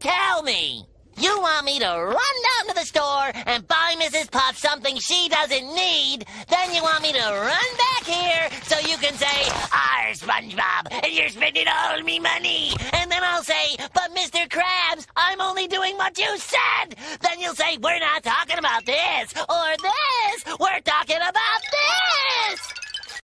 tell me. You want me to run down to the store and buy Mrs. Puff something she doesn't need, then you want me to run back here so you can say, "Our SpongeBob, and you're spending all me money. And then I'll say, but Mr. Krabs, I'm only doing what you said. Then you'll say, we're not talking about this or this. We're talking